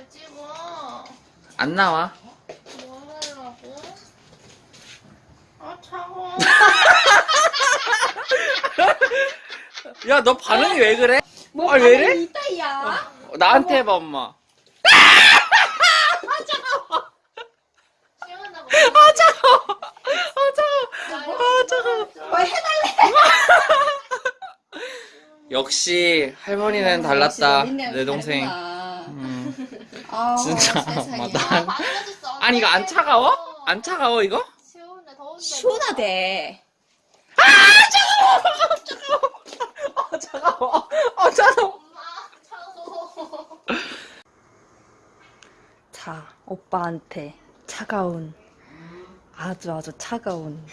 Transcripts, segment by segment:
왜 찍어? 안 나와. 뭐 하려고? 아 차가워. 야, 너 반응이 왜 그래? 뭐 아, 왜 이래? 반응이 있다야? 어, 나한테 해봐, 엄마. 시원하고. 아, 차가워. 아, 차가워. 아, 차가워. 뭐 해달래? 역시 할머니는 달랐다. 내 동생. 음, 진짜. 아, 난. 반겨졌어. 아니, 이거 안 차가워? 안 차가워, 이거? 시원해 더운데. 시원하대. 아, 차가워. 아, 차가워. 엄마 차가워. 자, 오빠한테 차가운, 아주 아주 차가운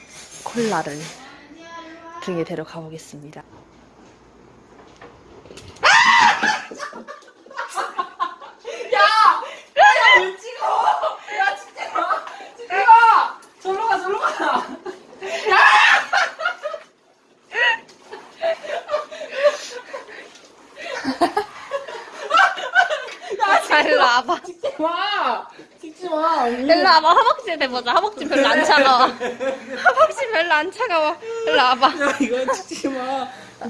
콜라를 등에 데려가 보겠습니다. 왜 찍어? 야, 찍지 마. 찍지 마. 절로 가, 절로 가. 자, 일로 와봐. 찍지 마. 찍지 마. 일로 와봐. 허벅지 해보자. 허벅지 별로 안 차가워. 허벅지 별로 안 차가워. 일로 와봐. 야, 이거 찍지 마.